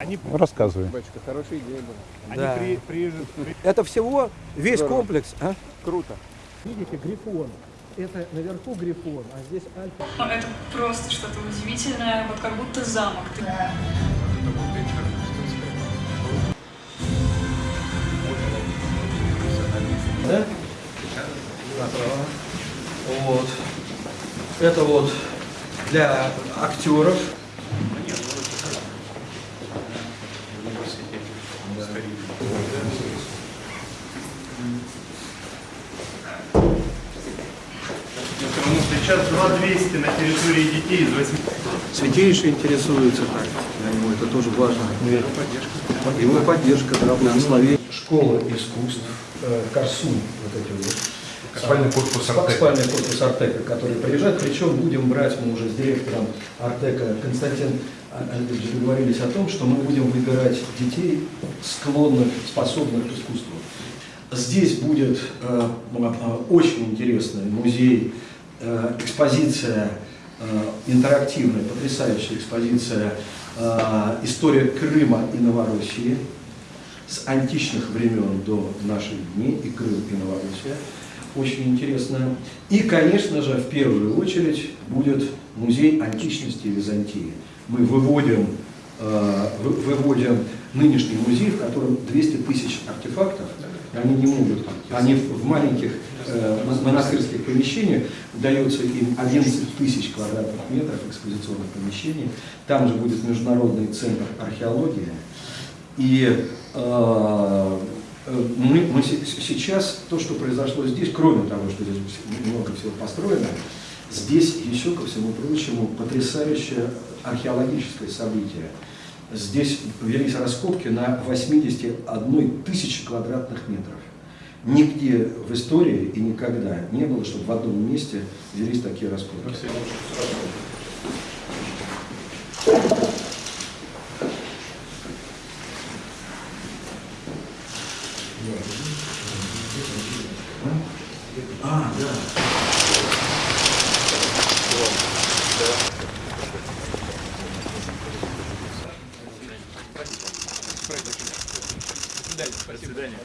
Они, Рассказывай. Батюшка, хорошая идея была. они Да. при- приезжают. при- Это всего весь Здорово. комплекс. а? Круто. Видите, грифон. Это наверху грифон, а здесь альфа. Ну, Это просто что-то удивительное, вот как будто замок. Ты Да? Направо. Вот. Это вот для актеров. Сейчас 2200 на территории детей из 8 Святейшие интересуются так. Я ему это тоже важно. Его поддержка, да, благословение. Школа искусств, э, Корсунь, вот эти вот. Спальный корпус Артека. Спальный корпус Артека, который приезжает. Причем будем брать, мы уже с директором Артека Константин Андреевич договорились о том, что мы будем выбирать детей, склонных, способных к искусству. Здесь будет э, э, очень интересный музей, э, экспозиция, интерактивная, потрясающая экспозиция «История Крыма и Новороссии» с античных времен до наших дней, и Крым, и Новороссия. Очень интересно. И, конечно же, в первую очередь будет музей античности Византии. Мы выводим, вы- выводим нынешний музей, в котором 200 тысяч артефактов, они не могут, они в маленьких э, мон- монастырских помещениях, дается им 11 тысяч квадратных метров экспозиционных помещений, там же будет Международный центр археологии, и э, э, мы, мы се- сейчас, то, что произошло здесь, кроме того, что здесь много всего построено, здесь еще, ко всему прочему, потрясающее археологическое событие. Здесь велись раскопки на 81 тысячи квадратных метров. Нигде в истории и никогда не было, чтобы в одном месте велись такие раскопки. А, да. До свидания.